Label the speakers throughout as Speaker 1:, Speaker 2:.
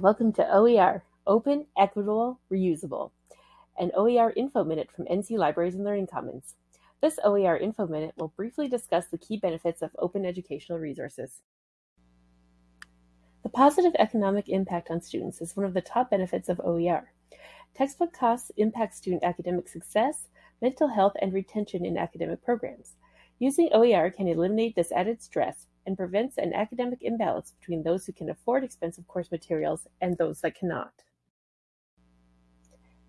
Speaker 1: Welcome to OER, Open, Equitable, Reusable, an OER Info Minute from NC Libraries and Learning Commons. This OER Info Minute will briefly discuss the key benefits of open educational resources. The positive economic impact on students is one of the top benefits of OER. Textbook costs impact student academic success, mental health, and retention in academic programs. Using OER can eliminate this added stress and prevents an academic imbalance between those who can afford expensive course materials and those that cannot.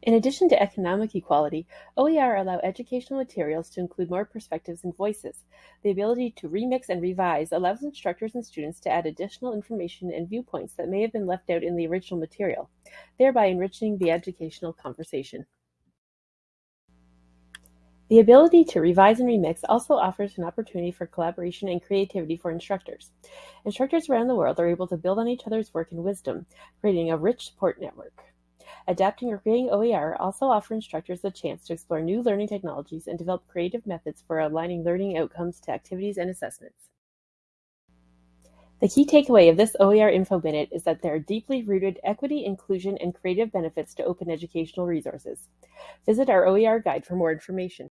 Speaker 1: In addition to economic equality, OER allow educational materials to include more perspectives and voices. The ability to remix and revise allows instructors and students to add additional information and viewpoints that may have been left out in the original material, thereby enriching the educational conversation. The ability to revise and remix also offers an opportunity for collaboration and creativity for instructors. Instructors around the world are able to build on each other's work and wisdom, creating a rich support network. Adapting or creating OER also offers instructors the chance to explore new learning technologies and develop creative methods for aligning learning outcomes to activities and assessments. The key takeaway of this OER Info Minute is that there are deeply rooted equity, inclusion, and creative benefits to open educational resources. Visit our OER guide for more information.